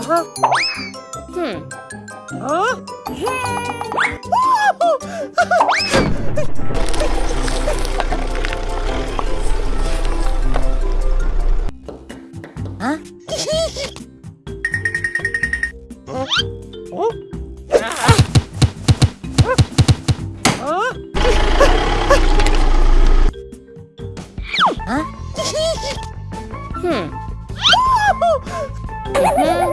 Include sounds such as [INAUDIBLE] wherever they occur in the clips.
어? 어? 어? 어? 어? 흠.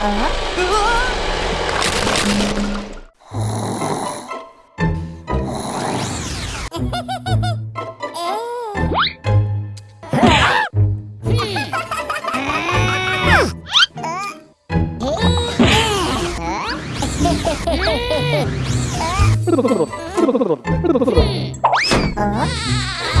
와 あ [LAUGHS]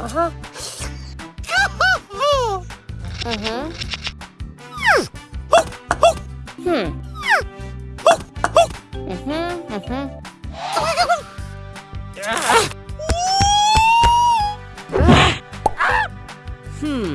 아하. 흠. Hmm. Hmm.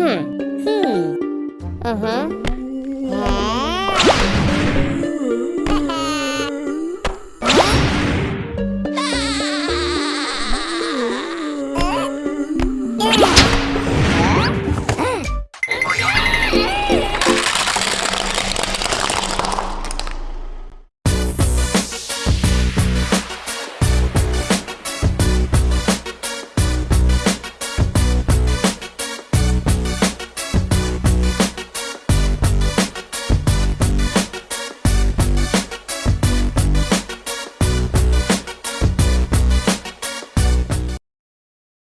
Hmm. Hmm. Uh-huh.